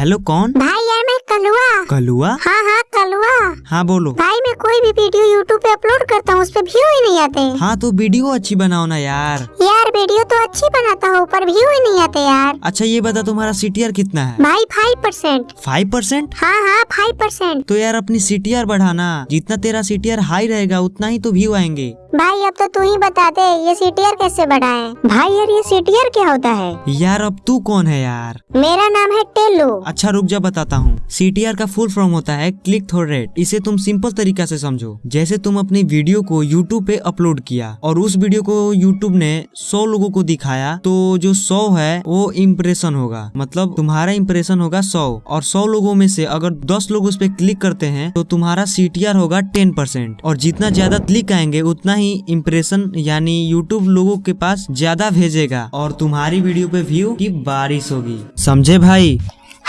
Hello कौन? भाई यार मैं कलुआ। कलुआ? हाँ हाँ कलुआ। हाँ बोलो। भाई मैं कोई भी वीडियो यूट्यूब पे अपलोड करता हूँ उस पर व्यू ही नहीं आते। हाँ तो वीडियो अच्छी बनाओ ना यार। यार वीडियो तो अच्छी बनाता हूँ पर व्यू ही नहीं आते यार। अच्छा ये बता तुम्हारा सीटीआर कितना है? भाई फाइव परसेंट फाइव परसेंट हाँ हाँ फाइव परसेंट तो यार अपनी सीटीआर बढ़ाना। जितना तेरा सीटीआर हाई रहेगा उतना ही तो व्यू आएँगे। भाई अब तो तू ही बता दे ये सीटीआर कैसे बढ़ाए? भाई यार ये सीटीआर क्या होता है? यार अब तू कौन है यार? मेरा नाम है टेलू। अच्छा रुक जा, बताता हूँ। सीटीआर का फुल फॉर्म होता है क्लिक थ्रो रेट इसे तुम सिंपल तरीका से समझो। जैसे तुम अपनी वीडियो को यूट्यूब पे अपलोड किया और उस वीडियो को यूट्यूब ने 100 लोगों को दिखाया तो जो 100 है, वो इम्प्रेशन होगा। मतलब तुम्हारा इम्प्रेशन होगा 100 और 100 लोगों में से अगर 10 लोग उस पर क्लिक करते हैं तो तुम्हारा सीटीआर होगा टेन परसेंट और जितना ज़्यादा क्लिक आएँगे, उतना ही इम्प्रेशन यानी यूट्यूब लोगों के पास ज़्यादा भेजेगा और तुम्हारी वीडियो पे व्यू की बारिश होगी। समझे भाई?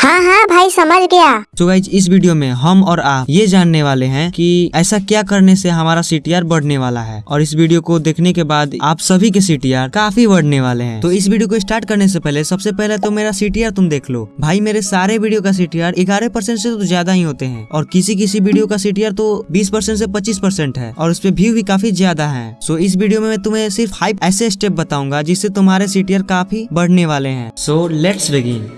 हाँ हाँ भाई समझ गया। तो गाइज़ इस वीडियो में हम और आप ये जानने वाले हैं कि ऐसा क्या करने से हमारा सीटीआर बढ़ने वाला है। और इस वीडियो को देखने के बाद आप सभी के सीटीआर काफ़ी बढ़ने वाले हैं। तो इस वीडियो को स्टार्ट करने से पहले, सबसे पहले तो मेरा सीटीआर तुम देख लो। भाई, मेरे सारे वीडियो का सीटीआर ग्यारह परसेंट से तो ज़्यादा ही होते हैं। और किसी किसी वीडियो का सीटीआर तो बीस परसेंट से पच्चीस परसेंट है। और उस पर व्यू भी काफ़ी ज़्यादा है। सो इस वीडियो में मैं तुम्हें सिर्फ़ फाइव ऐसे स्टेप बताऊँगा जिससे तुम्हारे सीटीआर काफ़ी बढ़ने वाले हैं। So let's begin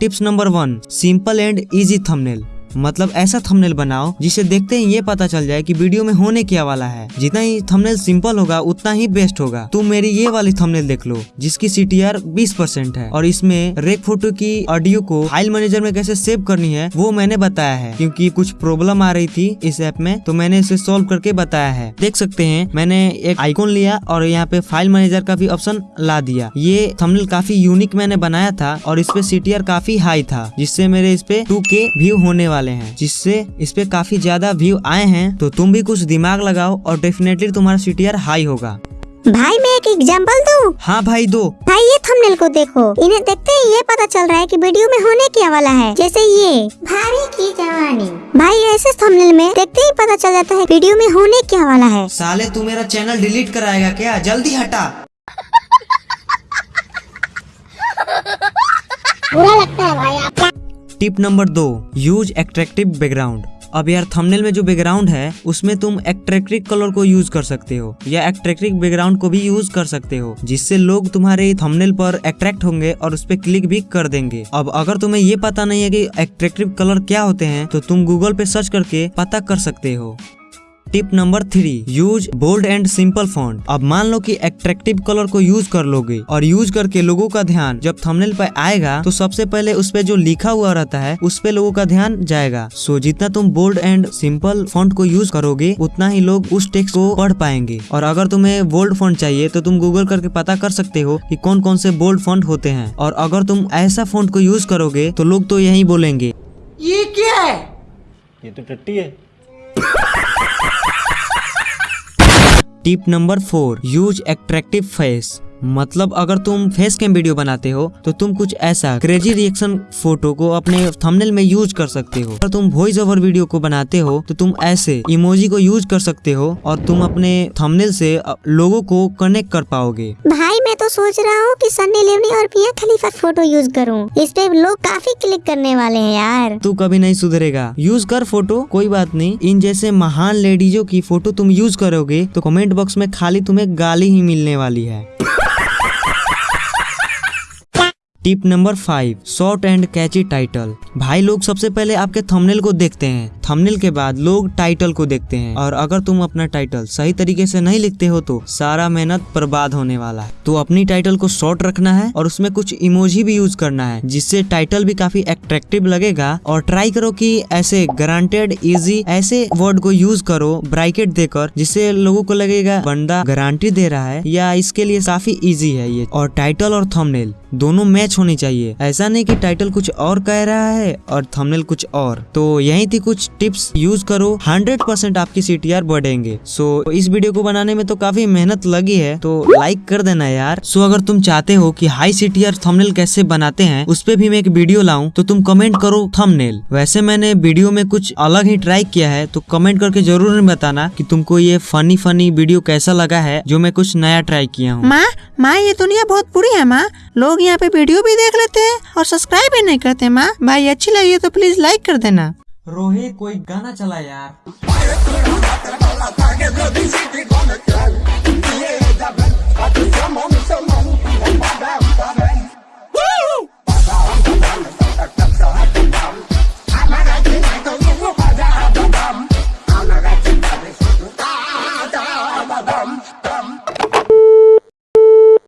tips number one simple and easy thumbnail. मतलब ऐसा थंबनेल बनाओ, जिसे देखते ही ये पता चल जाए कि वीडियो में होने क्या वाला है। जितना ही थंबनेल सिंपल होगा, उतना ही बेस्ट होगा। तुम मेरी ये वाली थंबनेल देख लो, जिसकी सीटीआर 20 परसेंट है। और इसमें रेक फ़ोटो की ऑडियो को फ़ाइल मैनेजर में कैसे सेव करनी है, वो मैंने बताया है। क्योंकि कुछ प्रॉब्लम आ रही थी इस ऐप में तो मैंने इसे सोल्व करके बताया है। देख सकते हैं, मैंने एक आइकॉन लिया और यहाँ पे फ़ाइल मैनेजर का भी ऑप्शन ला दिया। ये थंबनेल काफ़ी यूनिक मैंने बनाया था और इस पे सीटीआर काफ़ी हाई था, जिससे मेरे इस पे टू के व्यू होने वाले हैं। जिससे इस पे काफ़ी ज़्यादा व्यू आए हैं तो तुम भी कुछ दिमाग लगाओ और डेफिनेटली तुम्हारा सीटीआर हाई होगा। भाई मैं एक एग्ज़ाम्पल दूँ? हाँ भाई दो। भाई ये थंबनेल को देखो। इन्हें देखते ही ये पता चल रहा है कि वीडियो में होने क्या वाला है। जैसे ये। भाभी की जवानी। भाई ऐसे थंबनेल में देखते ही पता चल जाता है वीडियो में होने क्या वाला है। साले तू मेरा चैनल डिलीट कराएगा क्या? जल्दी हटा। बुरा लगता है भाई आप टिप नंबर दो, यूज़ एट्रैक्टिव बैकग्राउंड अब यार थंबनेल में जो बैकग्राउंड है, उसमें तुम एक्ट्रेक्ट्रिक कलर को यूज़ कर सकते हो, या एक्ट्रेक्ट्रिक बैकग्राउंड को भी यूज़ कर सकते हो, जिससे लोग तुम्हारे थंबनेल पर अट्रैक्ट होंगे और उस पर क्लिक भी कर देंगे। अब अगर तुम्हें ये पता नहीं है कि एक्ट्रेक्टिव कलर क्या होते हैं तो तुम गूगल पे सर्च करके पता कर सकते हो। Tip number three use bold and simple font. अब मान लो कि एट्रैक्टिव कलर को यूज़ कर लोगे और यूज़ करके लोगों का ध्यान जब थंबनेल पे आएगा तो सबसे पहले उस पे जो लिखा हुआ रहता है उस पे लोगों का ध्यान जाएगा। सो जितना तुम बोल्ड एंड सिंपल फॉन्ट को यूज़ करोगे उतना ही लोग उस टेक्स्ट को पढ़ पाएँगे। और अगर तुम्हें बोल्ड फॉन्ट चाहिए तो तुम गूगल करके पता कर सकते हो कि कौन कौन से बोल्ड फॉन्ट होते हैं। और अगर तुम ऐसा फॉन्ट को यूज़ करोगे तो लोग तो यही बोलेंगे। ये क्या है? ये तो टट्टी है। Tip number four use attractive face मतलब अगर तुम फेस कैम वीडियो बनाते हो तो तुम कुछ ऐसा क्रेजी रिएक्शन फ़ोटो को अपने थंबनेल में यूज़ कर सकते हो। अगर तुम वॉइस ओवर वीडियो को बनाते हो तो तुम ऐसे इमोजी को यूज़ कर सकते हो और तुम अपने थंबनेल से लोगों को कनेक्ट कर पाओगे। भाई मैं तो सोच रहा हूँ कि सन्नी लियोनी और मियाँ खलीफा फ़ोटो यूज़ करूँ। इस पे लोग काफ़ी क्लिक करने वाले हैं यार। तू कभी नहीं सुधरेगा। यूज़ कर फ़ोटो कोई बात नहीं। इन जैसे महान लेडीजों की फ़ोटो तुम यूज़ करोगे तो कमेंट बॉक्स में खाली तुम्हें गाली ही मिलने वाली है। Tip number five, short and catchy title. भाई, लोग सबसे पहले आपके थंबनेल को देखते हैं। थंबनेल के बाद लोग टाइटल को देखते हैं। और अगर तुम अपना टाइटल सही तरीके से नहीं लिखते हो तो सारा मेहनत बर्बाद होने वाला है। तो अपनी टाइटल को शॉर्ट रखना है और उसमें कुछ इमोजी भी यूज़ करना है, जिससे टाइटल भी काफ़ी अट्रैक्टिव लगेगा। और ट्राई करो कि ऐसे ग्रांटेड इजी ऐसे वर्ड को यूज़ करो ब्राइकेट देकर, जिससे लोगों को लगेगा, बंदा गारंटी दे रहा है या इसके लिए काफ़ी इजी है ये। और टाइटल और थंबनेल दोनों मैच होनी चाहिए। ऐसा नहीं कि टाइटल कुछ और कह रहा है और थंबनेल कुछ और। तो यही थी कुछ टिप्स यूज़ करो। 100% आपकी सीटीआर बढ़ेंगे। सो इस वीडियो को बनाने में तो काफ़ी मेहनत लगी है। तो लाइक कर देना यार। सो अगर तुम चाहते हो कि हाई सीटीआर थंबनेल कैसे बनाते हैं, उस पे भी मैं एक वीडियो लाऊं तो तुम कमेंट करो थंबनेल वैसे मैंने वीडियो में कुछ अलग ही ट्राई किया है तो कमेंट करके ज़रूर बताना कि तुमको ये फनी फनी वीडियो कैसा लगा है, जो मैं कुछ नया ट्राई किया हूँ। माँ माँ, ये दुनिया बहुत बुरी है माँ। लोग यहाँ पे वीडियो भी देख लेते हैं और सब्सक्राइब भी नहीं करते माँ। भाई, अच्छी लगी तो प्लीज़ लाइक कर देना। रोहित, कोई गाना चला यार।